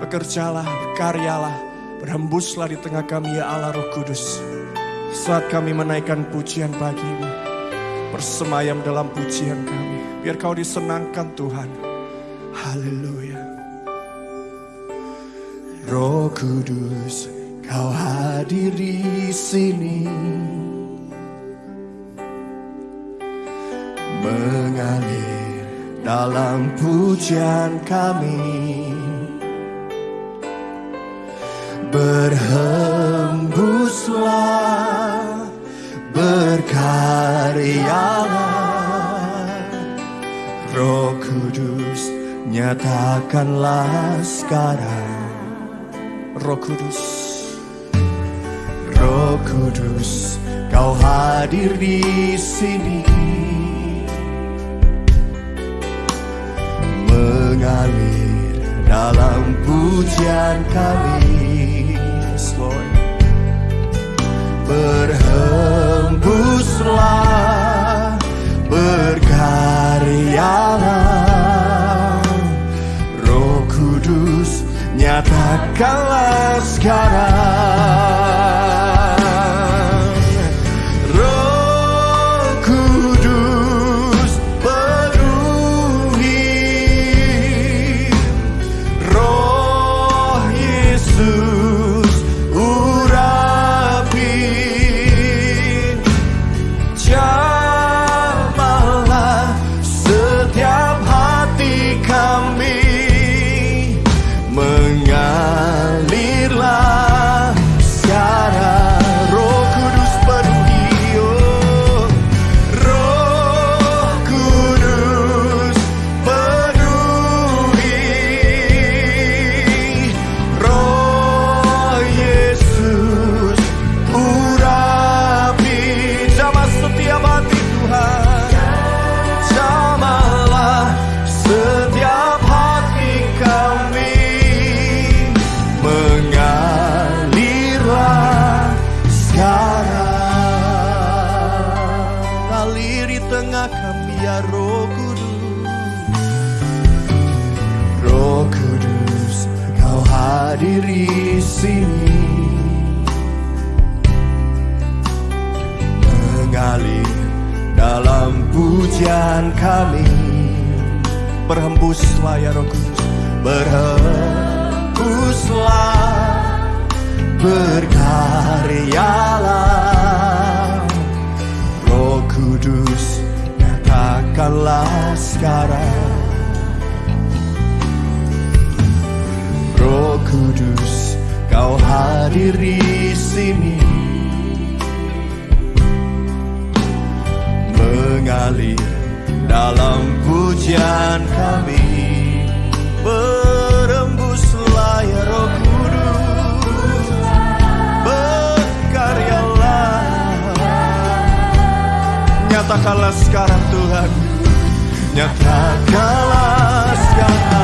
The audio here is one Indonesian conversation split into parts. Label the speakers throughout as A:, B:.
A: Bekerjalah, berkaryalah, berhembuslah di tengah kami ya Allah Roh Kudus. Saat kami menaikkan pujian bagimu, bersemayam dalam pujian kami. Biar kau disenangkan Tuhan. Haleluya. Roh Kudus, kau hadir di sini. Mengalir dalam pujian kami. Berhembuslah, berkaryalah. Roh Kudus nyatakanlah sekarang. Roh Kudus. Roh Kudus kau hadir di sini. Mengalir dalam pujian kami Kudus nyatakanlah sekarang Roh Kudus. Roh Kudus kau hadir di sini. Mengalir dalam pujian kami. Berhembuslah ya Roh Kudus Berhembuslah. Berkaryalah nyatakanlah sekarang Roh Kudus kau hadir di sini. Mengalir dalam pujian kami. Berembuslah ya Roh Kudus. Berkaryalah. Nyatakanlah sekarang Tuhan Nyatakanlah sekarang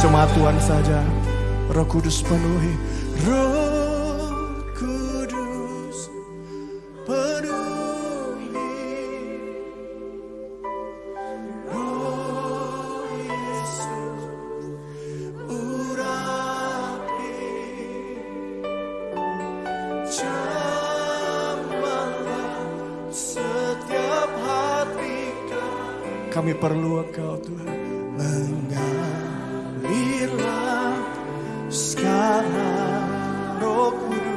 A: Jemaat Tuhan saja. Roh Kudus penuhi. Roh Kudus penuhi. Roh Yesus urapi. Jamahlah setiap hati kami. Kami perlu Engkau Tuhan. Mengapa Bila sekarang rohku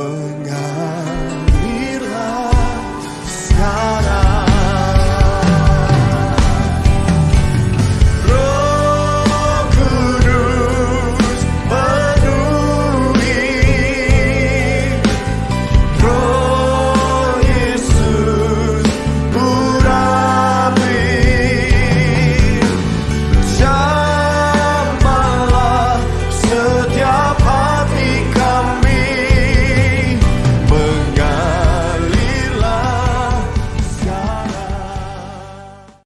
A: moon